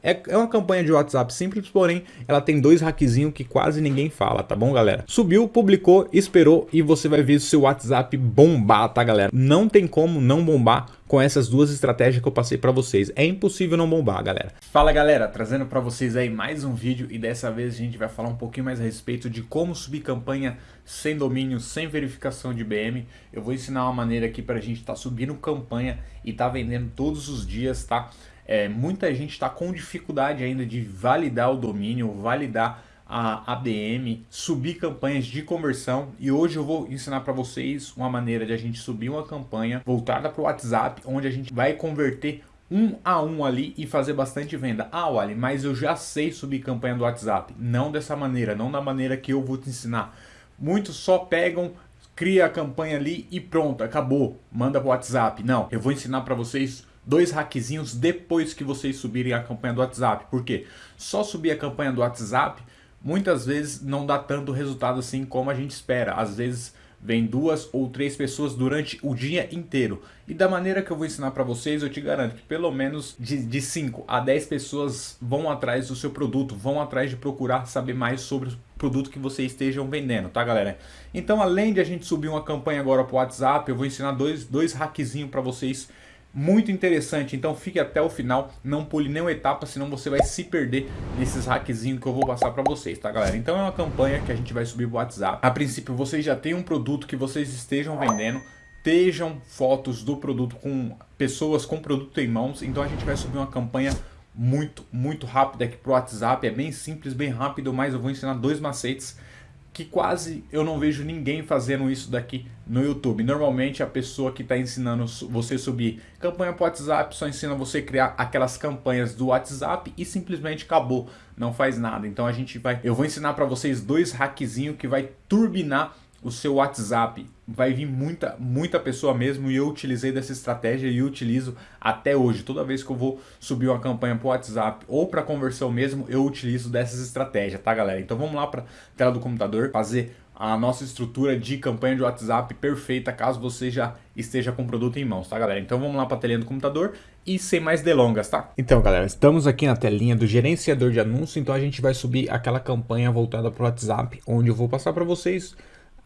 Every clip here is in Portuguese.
É, é uma campanha de WhatsApp simples, porém ela tem dois hackzinhos que quase ninguém fala, tá bom galera? Subiu, publicou, esperou e você vai ver o seu WhatsApp bombar, tá galera? Não tem como não bombar com essas duas estratégias que eu passei para vocês. É impossível não bombar, galera. Fala galera, trazendo para vocês aí mais um vídeo e dessa vez a gente vai falar um pouquinho mais a respeito de como subir campanha sem domínio, sem verificação de BM. Eu vou ensinar uma maneira aqui para a gente estar tá subindo campanha e tá vendendo todos os dias, tá? É, muita gente está com dificuldade ainda de validar o domínio, validar a ABM, subir campanhas de conversão e hoje eu vou ensinar para vocês uma maneira de a gente subir uma campanha voltada para o WhatsApp, onde a gente vai converter um a um ali e fazer bastante venda. Ah, Wally, mas eu já sei subir campanha do WhatsApp. Não dessa maneira, não da maneira que eu vou te ensinar. Muitos só pegam, cria a campanha ali e pronto, acabou, manda para o WhatsApp. Não, eu vou ensinar para vocês dois hackzinhos depois que vocês subirem a campanha do WhatsApp. Por quê? Só subir a campanha do WhatsApp muitas vezes não dá tanto resultado assim como a gente espera. Às vezes vem duas ou três pessoas durante o dia inteiro. E da maneira que eu vou ensinar para vocês, eu te garanto que pelo menos de, de 5 a 10 pessoas vão atrás do seu produto, vão atrás de procurar saber mais sobre o produto que vocês estejam vendendo, tá galera? Então além de a gente subir uma campanha agora para o WhatsApp, eu vou ensinar dois, dois hackzinhos para vocês muito interessante, então fique até o final, não pule nenhuma etapa, senão você vai se perder nesses hackzinhos que eu vou passar para vocês, tá galera? Então é uma campanha que a gente vai subir pro WhatsApp. A princípio vocês já têm um produto que vocês estejam vendendo, estejam fotos do produto com pessoas com produto em mãos, então a gente vai subir uma campanha muito, muito rápida aqui pro WhatsApp, é bem simples, bem rápido, mas eu vou ensinar dois macetes que quase eu não vejo ninguém fazendo isso daqui no YouTube. Normalmente a pessoa que está ensinando você subir campanha para WhatsApp só ensina você criar aquelas campanhas do WhatsApp e simplesmente acabou, não faz nada. Então a gente vai, eu vou ensinar para vocês dois hackzinhos que vai turbinar o seu WhatsApp. Vai vir muita, muita pessoa mesmo e eu utilizei dessa estratégia e utilizo até hoje. Toda vez que eu vou subir uma campanha para o WhatsApp ou para conversão mesmo, eu utilizo dessas estratégias, tá galera? Então vamos lá para tela do computador fazer a nossa estrutura de campanha de WhatsApp perfeita caso você já esteja com o produto em mãos, tá galera? Então vamos lá para a telinha do computador e sem mais delongas, tá? Então galera, estamos aqui na telinha do gerenciador de anúncio, então a gente vai subir aquela campanha voltada para o WhatsApp, onde eu vou passar para vocês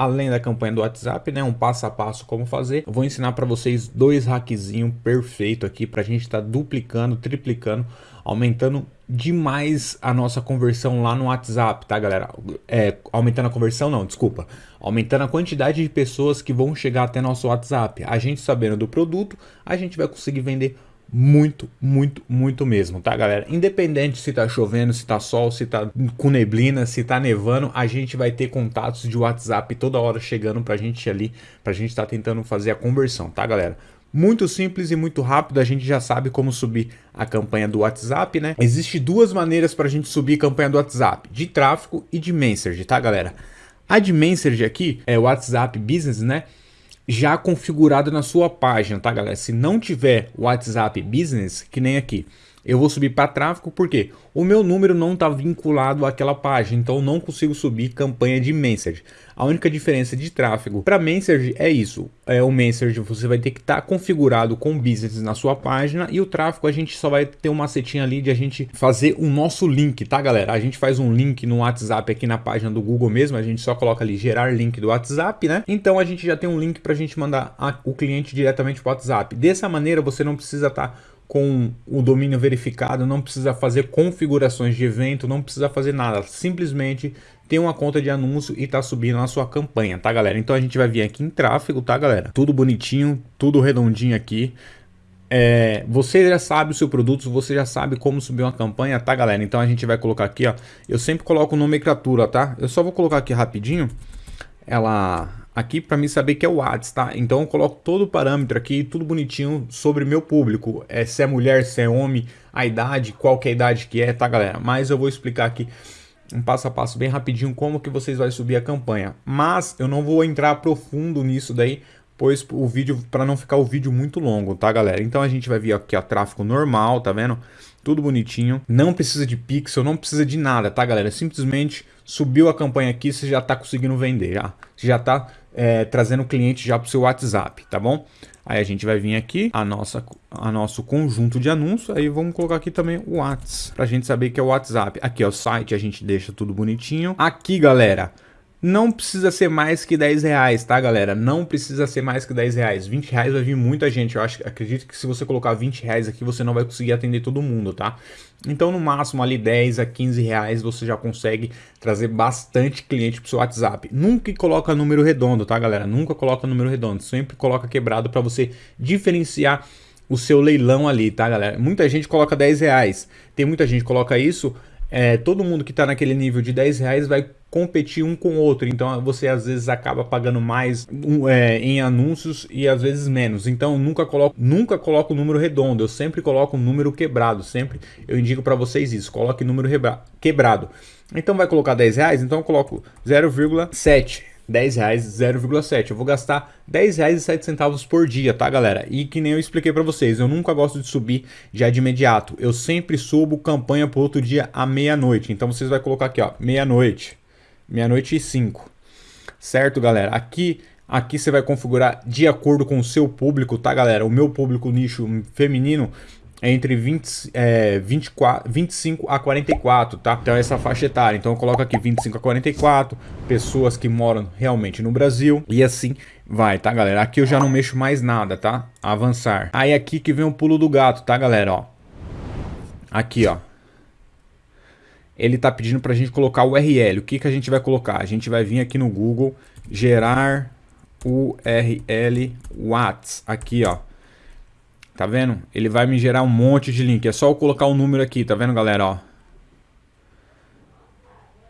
além da campanha do WhatsApp, né, um passo a passo como fazer. Eu vou ensinar para vocês dois hackzinhos perfeito aqui para a gente estar tá duplicando, triplicando, aumentando demais a nossa conversão lá no WhatsApp, tá galera? É, aumentando a conversão não, desculpa. Aumentando a quantidade de pessoas que vão chegar até nosso WhatsApp. A gente sabendo do produto, a gente vai conseguir vender muito, muito, muito mesmo, tá galera? Independente se tá chovendo, se tá sol, se tá com neblina, se tá nevando, a gente vai ter contatos de WhatsApp toda hora chegando pra gente ali, pra gente tá tentando fazer a conversão, tá galera? Muito simples e muito rápido, a gente já sabe como subir a campanha do WhatsApp, né? Existem duas maneiras para a gente subir a campanha do WhatsApp, de tráfego e de Messenger, tá galera? A de Messenger aqui é o WhatsApp Business, né? Já configurado na sua página, tá galera? Se não tiver WhatsApp Business, que nem aqui, eu vou subir para tráfego porque o meu número não está vinculado àquela página, então não consigo subir campanha de message. A única diferença de tráfego para message é isso, é o message você vai ter que estar tá configurado com business na sua página e o tráfego a gente só vai ter uma setinha ali de a gente fazer o nosso link, tá galera? A gente faz um link no WhatsApp aqui na página do Google mesmo, a gente só coloca ali gerar link do WhatsApp, né? Então a gente já tem um link para a gente mandar a, o cliente diretamente para o WhatsApp. Dessa maneira você não precisa estar tá com o domínio verificado, não precisa fazer configurações de evento, não precisa fazer nada, simplesmente tem uma conta de anúncio e tá subindo a sua campanha, tá galera? Então a gente vai vir aqui em tráfego, tá galera? Tudo bonitinho, tudo redondinho aqui. É, você já sabe o seu produto, você já sabe como subir uma campanha, tá galera? Então a gente vai colocar aqui, ó, eu sempre coloco nomenclatura, tá? Eu só vou colocar aqui rapidinho, ela aqui para mim saber que é o ads, tá? Então eu coloco todo o parâmetro aqui, tudo bonitinho sobre meu público. É, se é mulher, se é homem, a idade, qual que é a idade que é, tá galera? Mas eu vou explicar aqui um passo a passo bem rapidinho como que vocês vão subir a campanha. Mas eu não vou entrar profundo nisso daí, pois o vídeo, para não ficar o vídeo muito longo, tá galera? Então a gente vai vir aqui a tráfego normal, tá vendo? Tudo bonitinho. Não precisa de pixel, não precisa de nada, tá, galera? Simplesmente subiu a campanha aqui, você já tá conseguindo vender, já. Você já tá é, trazendo cliente já pro seu WhatsApp, tá bom? Aí a gente vai vir aqui, a nossa, a nosso conjunto de anúncios, aí vamos colocar aqui também o WhatsApp, pra gente saber que é o WhatsApp. Aqui, ó, o site, a gente deixa tudo bonitinho. Aqui, galera, não precisa ser mais que 10 reais, tá, galera? Não precisa ser mais que 10 reais. 20 reais vai vir muita gente. Eu acho, acredito que se você colocar 20 reais aqui, você não vai conseguir atender todo mundo, tá? Então, no máximo ali 10 a 15 reais, você já consegue trazer bastante cliente pro seu WhatsApp. Nunca coloca número redondo, tá, galera? Nunca coloca número redondo. Sempre coloca quebrado para você diferenciar o seu leilão ali, tá, galera? Muita gente coloca 10 reais. Tem muita gente que coloca isso é, todo mundo que está naquele nível de 10 reais vai competir um com o outro, então você às vezes acaba pagando mais é, em anúncios e às vezes menos, então nunca coloco, nunca coloco o número redondo, eu sempre coloco um número quebrado, sempre eu indico para vocês isso, coloque número quebrado. Então vai colocar 10 reais, então eu coloco 0,7 10 reais 0,7. Eu vou gastar 10 reais e 7 centavos por dia, tá, galera? E que nem eu expliquei para vocês, eu nunca gosto de subir já de imediato. Eu sempre subo campanha pro outro dia à meia-noite. Então vocês vai colocar aqui, ó, meia-noite, meia-noite e 5. Certo, galera? Aqui Aqui você vai configurar de acordo com o seu público, tá, galera? O meu público nicho feminino é entre 20, é, 24, 25 a 44, tá? Então essa faixa etária. Então eu coloco aqui 25 a 44, pessoas que moram realmente no Brasil e assim vai, tá, galera? Aqui eu já não mexo mais nada, tá? Avançar. Aí aqui que vem o pulo do gato, tá, galera? Ó. Aqui, ó. Ele tá pedindo pra gente colocar o URL. O que que a gente vai colocar? A gente vai vir aqui no Google, gerar URL Whats. Aqui, ó. Tá vendo? Ele vai me gerar um monte de link. É só eu colocar o um número aqui, tá vendo, galera? Ó.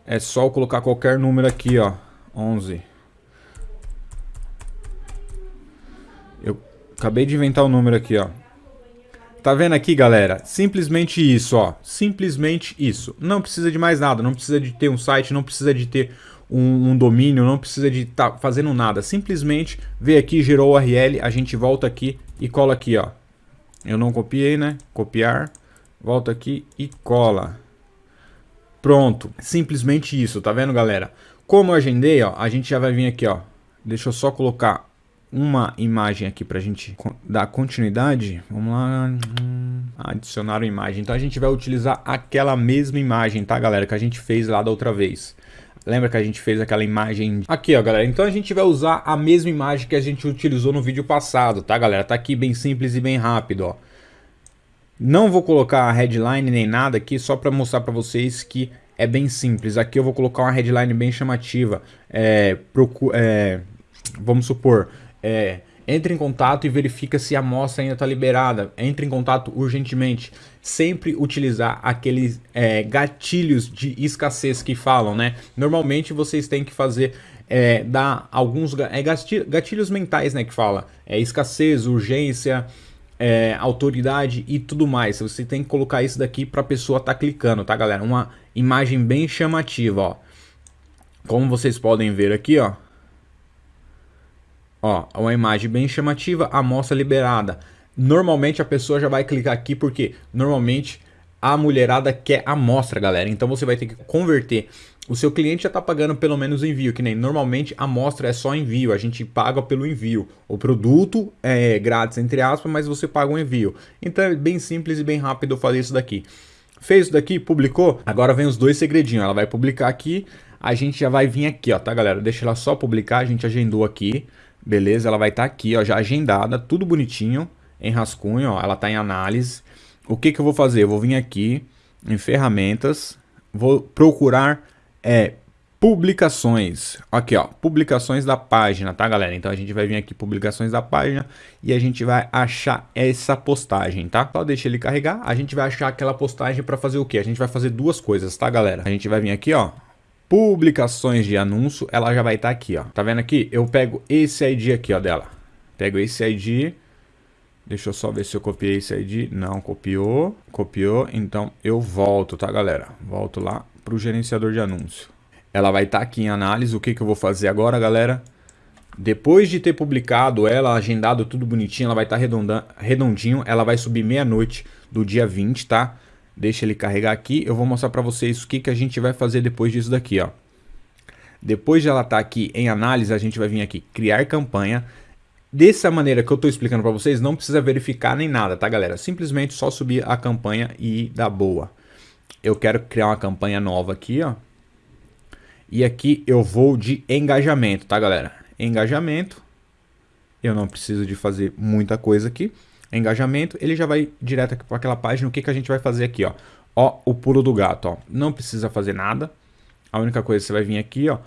É só eu colocar qualquer número aqui, ó. 11. Eu acabei de inventar o um número aqui, ó. Tá vendo aqui, galera? Simplesmente isso, ó. Simplesmente isso. Não precisa de mais nada. Não precisa de ter um site, não precisa de ter um, um domínio, não precisa de estar tá fazendo nada. Simplesmente veio aqui, gerou o URL, a gente volta aqui e cola aqui, ó. Eu não copiei, né? Copiar. Volta aqui e cola. Pronto. Simplesmente isso, tá vendo, galera? Como eu agendei, ó, a gente já vai vir aqui, ó. Deixa eu só colocar uma imagem aqui pra gente dar continuidade. Vamos lá. Adicionar uma imagem. Então a gente vai utilizar aquela mesma imagem, tá, galera? Que a gente fez lá da outra vez. Lembra que a gente fez aquela imagem aqui, ó, galera? Então a gente vai usar a mesma imagem que a gente utilizou no vídeo passado, tá, galera? Tá aqui bem simples e bem rápido, ó. Não vou colocar a headline nem nada aqui, só para mostrar para vocês que é bem simples. Aqui eu vou colocar uma headline bem chamativa. É, é, vamos supor, é, entre em contato e verifica se a amostra ainda está liberada. Entre em contato urgentemente. Sempre utilizar aqueles é, gatilhos de escassez que falam, né? Normalmente vocês têm que fazer é, dar alguns é, gatilhos mentais, né? Que fala é, escassez, urgência, é, autoridade e tudo mais. Você tem que colocar isso daqui para a pessoa estar tá clicando, tá, galera? Uma imagem bem chamativa, ó. Como vocês podem ver aqui, ó. Ó, uma imagem bem chamativa, amostra liberada. Normalmente a pessoa já vai clicar aqui porque normalmente a mulherada quer amostra, galera. Então você vai ter que converter. O seu cliente já está pagando pelo menos envio, que nem normalmente a amostra é só envio, a gente paga pelo envio. O produto é grátis, entre aspas, mas você paga o um envio. Então é bem simples e bem rápido fazer isso daqui. Fez isso daqui, publicou, agora vem os dois segredinhos. Ela vai publicar aqui, a gente já vai vir aqui, ó, tá, galera? Deixa ela só publicar, a gente agendou aqui. Beleza? Ela vai estar tá aqui, ó, já agendada, tudo bonitinho, em rascunho, ó, ela está em análise. O que, que eu vou fazer? Eu vou vir aqui em ferramentas, vou procurar é, publicações. Aqui, ó, publicações da página, tá, galera? Então a gente vai vir aqui publicações da página e a gente vai achar essa postagem, tá? Só deixa ele carregar, a gente vai achar aquela postagem para fazer o quê? A gente vai fazer duas coisas, tá, galera? A gente vai vir aqui, ó, publicações de anúncio, ela já vai estar tá aqui, ó. Tá vendo aqui? Eu pego esse ID aqui, ó, dela. Pego esse ID. Deixa eu só ver se eu copiei esse ID. Não, copiou. Copiou. Então eu volto, tá, galera? Volto lá para o gerenciador de anúncio. Ela vai estar tá aqui em análise. O que, que eu vou fazer agora, galera? Depois de ter publicado ela, agendado tudo bonitinho, ela vai estar tá redondinho. Ela vai subir meia-noite do dia 20, tá? Deixa ele carregar aqui. Eu vou mostrar para vocês o que, que a gente vai fazer depois disso daqui, ó. Depois de ela estar tá aqui em análise, a gente vai vir aqui criar campanha. Dessa maneira que eu estou explicando para vocês, não precisa verificar nem nada, tá galera? Simplesmente só subir a campanha e dar boa. Eu quero criar uma campanha nova aqui, ó. E aqui eu vou de engajamento, tá galera? Engajamento. Eu não preciso de fazer muita coisa aqui. Engajamento, ele já vai direto para aquela página. O que, que a gente vai fazer aqui, ó? Ó, o pulo do gato, ó. Não precisa fazer nada. A única coisa você vai vir aqui, ó.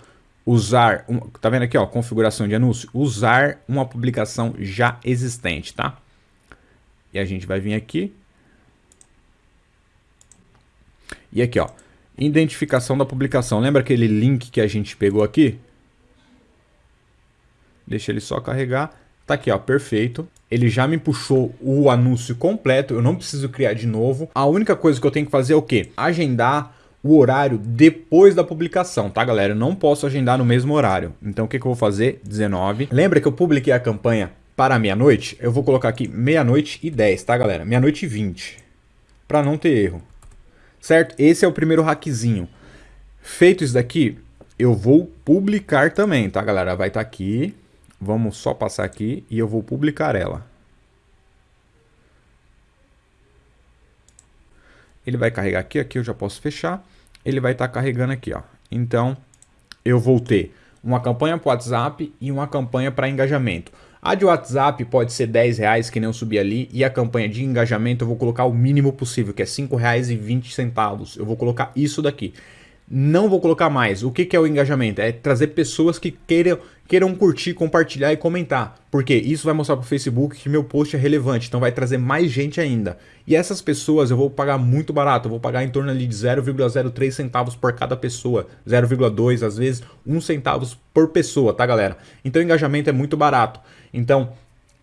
Usar, um, tá vendo aqui, ó, configuração de anúncio? Usar uma publicação já existente, tá? E a gente vai vir aqui. E aqui, ó, Identificação da publicação. Lembra aquele link que a gente pegou aqui? Deixa ele só carregar. Tá aqui, ó, perfeito. Ele já me puxou o anúncio completo, eu não preciso criar de novo. A única coisa que eu tenho que fazer é o quê? Agendar o horário depois da publicação, tá, galera? Eu não posso agendar no mesmo horário. Então, o que, que eu vou fazer? 19. Lembra que eu publiquei a campanha para meia-noite? Eu vou colocar aqui meia-noite e 10, tá, galera? Meia-noite e 20, para não ter erro certo? Esse é o primeiro hackzinho. Feito isso daqui, eu vou publicar também, tá, galera? Vai estar tá aqui, vamos só passar aqui e eu vou publicar ela. Ele vai carregar aqui, aqui eu já posso fechar. Ele vai estar tá carregando aqui, ó. Então, eu vou ter uma campanha para WhatsApp e uma campanha para engajamento. A de WhatsApp pode ser 10 reais, que nem eu subi ali, e a campanha de engajamento eu vou colocar o mínimo possível, que é 5 reais e 20 centavos. Eu vou colocar isso daqui. Não vou colocar mais. O que, que é o engajamento? É trazer pessoas que queiram, queiram curtir, compartilhar e comentar. Porque isso vai mostrar para o Facebook que meu post é relevante, então vai trazer mais gente ainda. E essas pessoas eu vou pagar muito barato, eu vou pagar em torno ali de 0,03 centavos por cada pessoa, 0,2 às vezes, 1 centavos por pessoa, tá galera? Então o engajamento é muito barato. Então,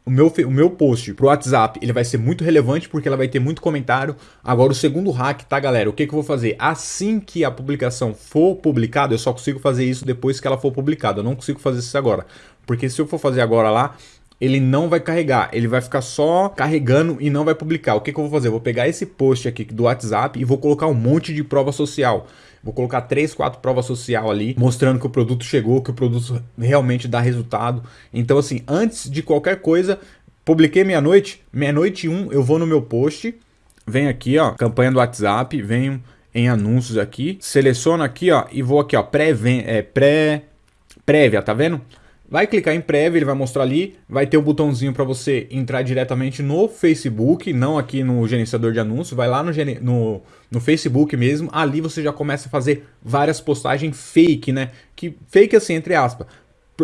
o meu, o meu post pro WhatsApp, ele vai ser muito relevante porque ela vai ter muito comentário. Agora o segundo hack, tá galera? O que, que eu vou fazer? Assim que a publicação for publicada, eu só consigo fazer isso depois que ela for publicada. Eu não consigo fazer isso agora. Porque se eu for fazer agora lá, ele não vai carregar, ele vai ficar só carregando e não vai publicar. O que, que eu vou fazer? Eu vou pegar esse post aqui do WhatsApp e vou colocar um monte de prova social. Vou colocar três, quatro provas social ali, mostrando que o produto chegou, que o produto realmente dá resultado. Então, assim, antes de qualquer coisa, publiquei meia-noite, meia-noite um, eu vou no meu post, venho aqui, ó, campanha do WhatsApp, venho em anúncios aqui, seleciono aqui, ó, e vou aqui, ó, pré, é, pré, prévia, tá vendo? Vai clicar em prévia, ele vai mostrar ali, vai ter o um botãozinho para você entrar diretamente no Facebook, não aqui no gerenciador de anúncios, vai lá no, no, no, Facebook mesmo, ali você já começa a fazer várias postagens fake, né? Que fake assim, entre aspas.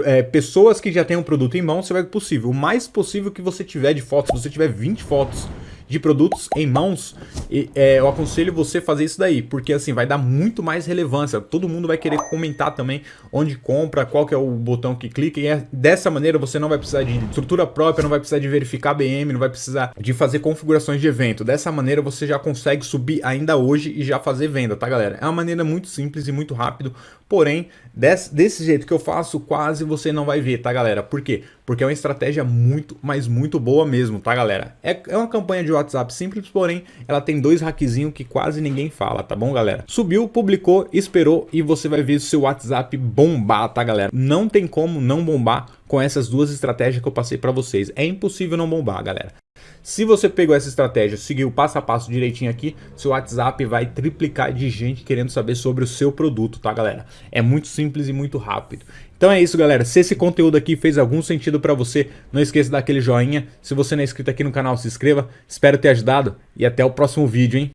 É, pessoas que já têm um produto em mão, você vai possível. O mais possível que você tiver de fotos, se você tiver 20 fotos de produtos em mãos, e, é, eu aconselho você fazer isso daí, porque assim vai dar muito mais relevância. Todo mundo vai querer comentar também onde compra, qual que é o botão que clica, e é, dessa maneira você não vai precisar de estrutura própria, não vai precisar de verificar BM, não vai precisar de fazer configurações de evento. Dessa maneira você já consegue subir ainda hoje e já fazer venda, tá galera? É uma maneira muito simples e muito rápido, porém, desse, desse jeito que eu faço, quase você não vai ver, tá galera? Por quê? Porque é uma estratégia muito, mas muito boa mesmo, tá galera? É, é uma campanha de WhatsApp simples, porém ela tem dois hackzinhos que quase ninguém fala, tá bom galera? Subiu, publicou, esperou e você vai ver o seu WhatsApp bombar, tá galera? Não tem como não bombar com essas duas estratégias que eu passei para vocês. É impossível não bombar, galera. Se você pegou essa estratégia, seguiu passo a passo direitinho aqui, seu WhatsApp vai triplicar de gente querendo saber sobre o seu produto, tá galera? É muito simples e muito rápido. Então é isso, galera. Se esse conteúdo aqui fez algum sentido para você, não esqueça de dar aquele joinha. Se você não é inscrito aqui no canal, se inscreva. Espero ter ajudado e até o próximo vídeo, hein?